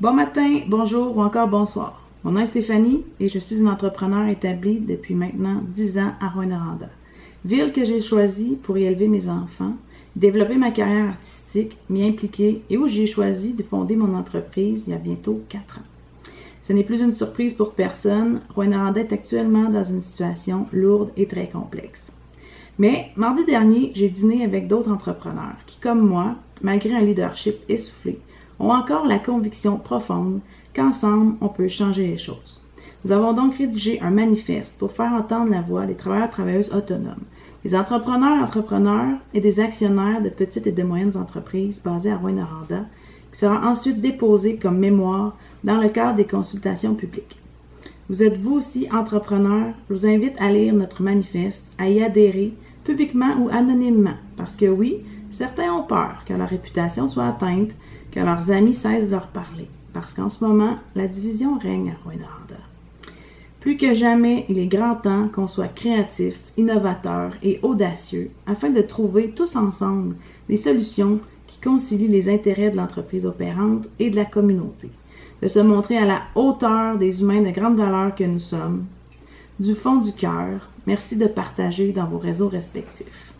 Bon matin, bonjour ou encore bonsoir. Mon nom est Stéphanie et je suis une entrepreneur établie depuis maintenant 10 ans à Rwanda, ville que j'ai choisie pour y élever mes enfants, développer ma carrière artistique, m'y impliquer et où j'ai choisi de fonder mon entreprise il y a bientôt 4 ans. Ce n'est plus une surprise pour personne, Rwanda est actuellement dans une situation lourde et très complexe. Mais mardi dernier, j'ai dîné avec d'autres entrepreneurs qui, comme moi, malgré un leadership essoufflé, ont encore la conviction profonde qu'ensemble, on peut changer les choses. Nous avons donc rédigé un manifeste pour faire entendre la voix des travailleurs travailleuses autonomes, des entrepreneurs entrepreneurs et des actionnaires de petites et de moyennes entreprises basées à rwanda qui sera ensuite déposé comme mémoire dans le cadre des consultations publiques. Vous êtes vous aussi entrepreneur, je vous invite à lire notre manifeste, à y adhérer publiquement ou anonymement, parce que oui, certains ont peur que leur réputation soit atteinte, que leurs amis cessent de leur parler, parce qu'en ce moment, la division règne à Rwanda. Plus que jamais, il est grand temps qu'on soit créatif, innovateur et audacieux afin de trouver tous ensemble des solutions qui concilient les intérêts de l'entreprise opérante et de la communauté de se montrer à la hauteur des humains de grande valeur que nous sommes. Du fond du cœur, merci de partager dans vos réseaux respectifs.